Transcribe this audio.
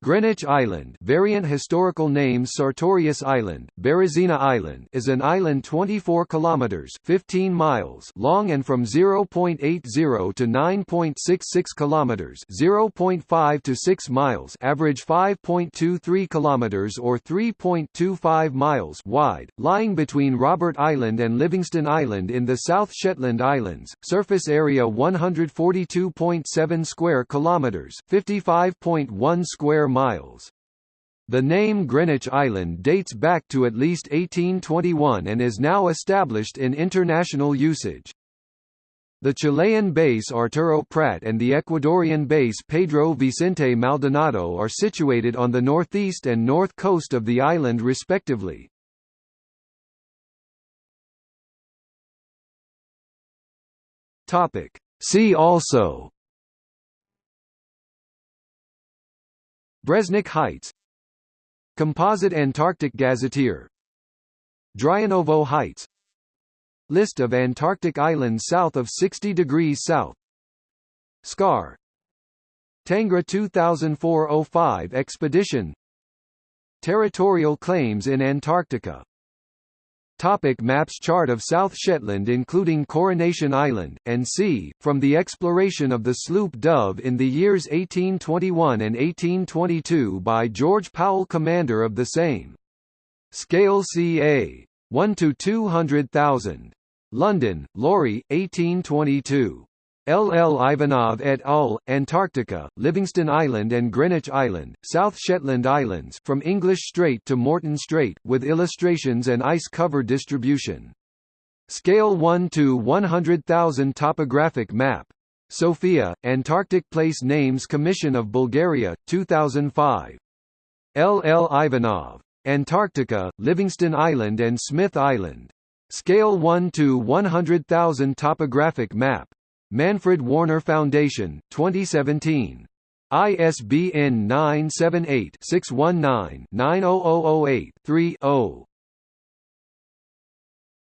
Greenwich Island variant historical names Sartorius Island, Berezina Island is an island 24 kilometers 15 miles long and from 0.80 to 9.66 kilometers 0.5 to 6 miles average 5.23 kilometers or 3.25 miles wide, lying between Robert Island and Livingston Island in the South Shetland Islands. Surface area 142.7 square kilometers 55.1 square miles. The name Greenwich Island dates back to at least 1821 and is now established in international usage. The Chilean base Arturo Prat and the Ecuadorian base Pedro Vicente Maldonado are situated on the northeast and north coast of the island respectively. See also Bresnik Heights. Composite Antarctic Gazetteer. Dryanovo Heights. List of Antarctic islands south of 60 degrees south. Scar. Tangra 2004-05 expedition. Territorial claims in Antarctica Topic maps Chart of South Shetland including Coronation Island, and c. From the exploration of the sloop Dove in the years 1821 and 1822 by George Powell commander of the same. Scale ca. 1 to 200,000. London, Laurie, 1822. L. L. Ivanov et al., Antarctica, Livingston Island and Greenwich Island, South Shetland Islands from English Strait to Morton Strait, with illustrations and ice cover distribution. Scale 1 to 100,000 topographic map. Sofia, Antarctic Place Names Commission of Bulgaria, 2005. L. L. Ivanov. Antarctica, Livingston Island and Smith Island. Scale 1 to 100,000 topographic map. Manfred Wörner Foundation, 2017. ISBN 978-619-90008-3-0.